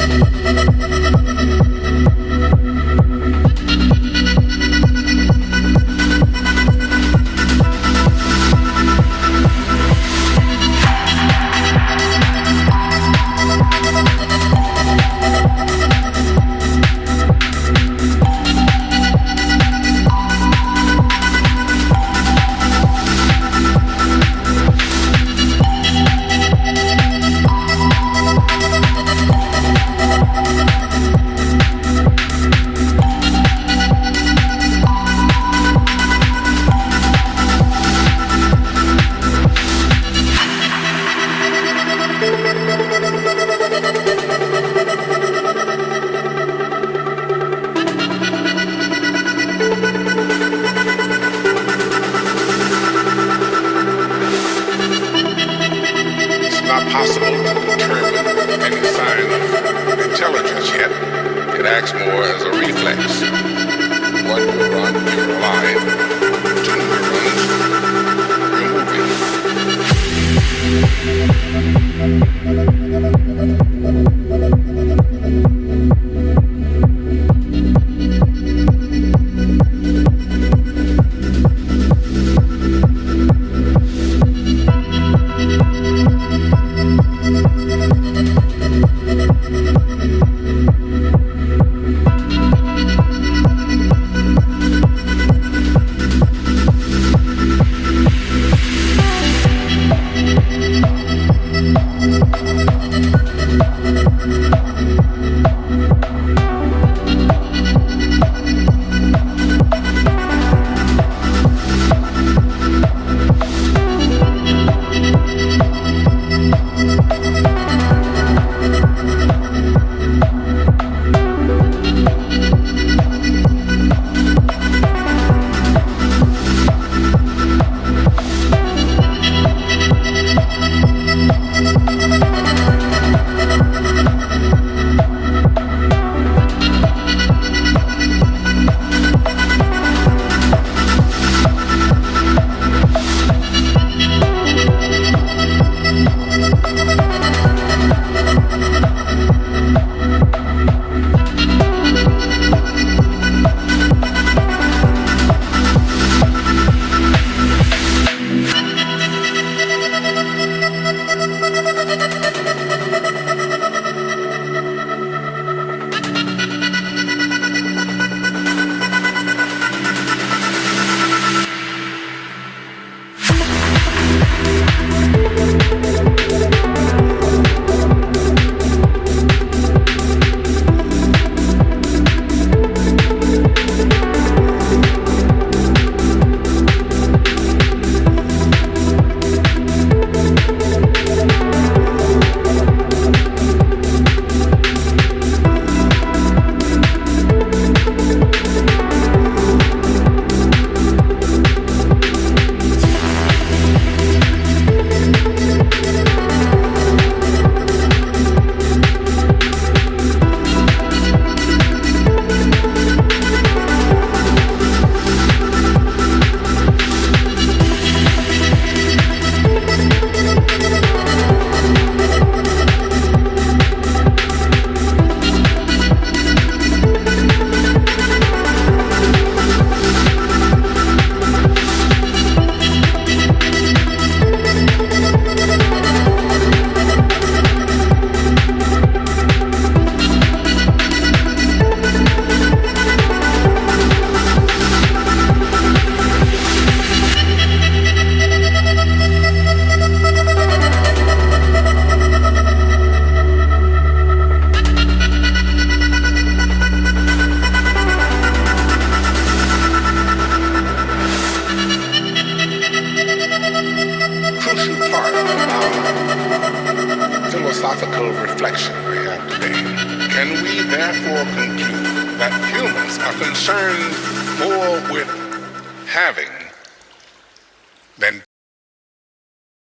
Thank you. impossible to determine any sign of intelligence yet. It acts more as a reflex. One neuron in your line reflection we have today, can we therefore conclude that humans are concerned more with having than